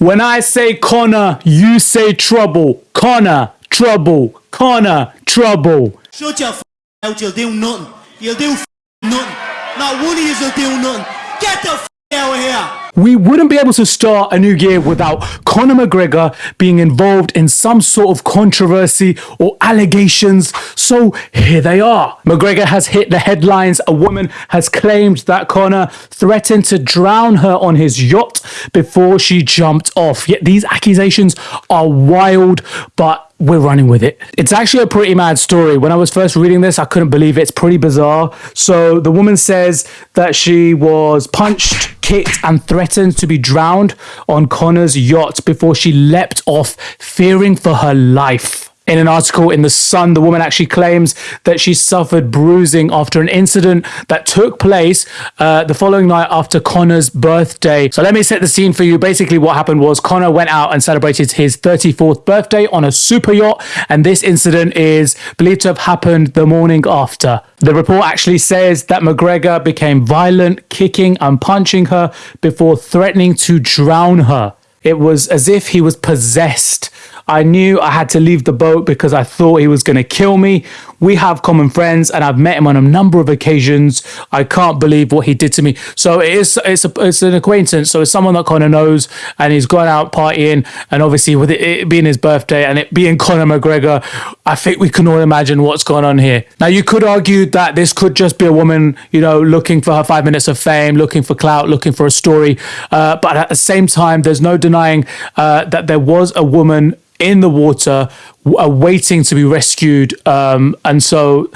When I say Conor, you say trouble. Conor, trouble. Conor, trouble. Shut your f- out, you'll do nothing. You'll do nothing. Not one of you will do nothing. Get the f- out of here. We wouldn't be able to start a new year without Conor McGregor being involved in some sort of controversy or allegations. So here they are. McGregor has hit the headlines. A woman has claimed that Conor threatened to drown her on his yacht before she jumped off. Yet these accusations are wild, but we're running with it. It's actually a pretty mad story. When I was first reading this, I couldn't believe it. It's pretty bizarre. So the woman says that she was punched, kicked, and threatened to be drowned on Conor's yacht before she leapt off, fearing for her life. In an article in The Sun, the woman actually claims that she suffered bruising after an incident that took place uh, the following night after Conor's birthday. So let me set the scene for you. Basically, what happened was Conor went out and celebrated his 34th birthday on a super yacht, and this incident is believed to have happened the morning after. The report actually says that McGregor became violent, kicking and punching her before threatening to drown her. It was as if he was possessed. I knew I had to leave the boat because I thought he was going to kill me. We have common friends and I've met him on a number of occasions. I can't believe what he did to me. So it is it's a, it's an acquaintance. So it's someone that Conor knows and he's gone out partying and obviously with it, it being his birthday and it being Conor McGregor, I think we can all imagine what's going on here. Now you could argue that this could just be a woman, you know, looking for her 5 minutes of fame, looking for clout, looking for a story. Uh, but at the same time there's no denying uh, that there was a woman in the water uh, waiting to be rescued um, and so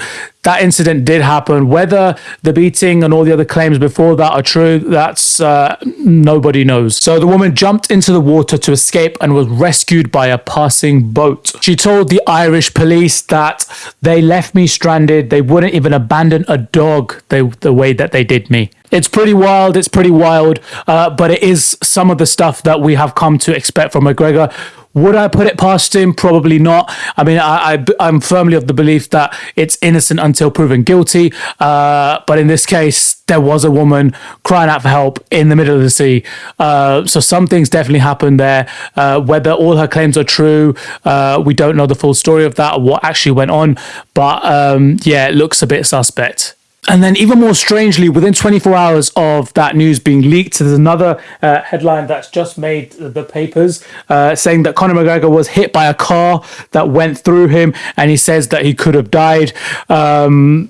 that incident did happen. Whether the beating and all the other claims before that are true that's uh, nobody knows. So the woman jumped into the water to escape and was rescued by a passing boat. She told the irish police that they left me stranded. They wouldn't even abandon a dog they, the way that they did me. It's pretty wild. It's pretty wild. Uh, but it is some of the stuff that we have come to expect from mcgregor would I put it past him? Probably not. I mean, I, I am firmly of the belief that it's innocent until proven guilty. Uh, but in this case, there was a woman crying out for help in the middle of the sea. Uh, so some things definitely happened there. Uh, whether all her claims are true, uh, we don't know the full story of that or what actually went on. But um, yeah, it looks a bit suspect. And then, even more strangely, within 24 hours of that news being leaked, there's another uh, headline that's just made the papers uh, saying that Conor McGregor was hit by a car that went through him, and he says that he could have died. Um,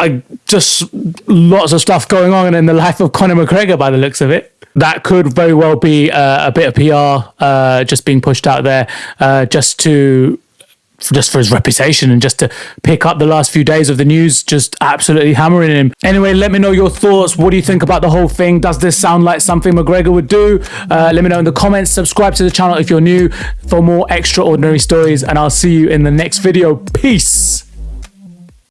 I just lots of stuff going on in the life of Conor McGregor by the looks of it. That could very well be uh, a bit of PR uh, just being pushed out there uh, just to just for his reputation and just to pick up the last few days of the news, just absolutely hammering him. Anyway, let me know your thoughts. What do you think about the whole thing? Does this sound like something McGregor would do? Uh, let me know in the comments. Subscribe to the channel if you're new for more extraordinary stories, and I'll see you in the next video. Peace.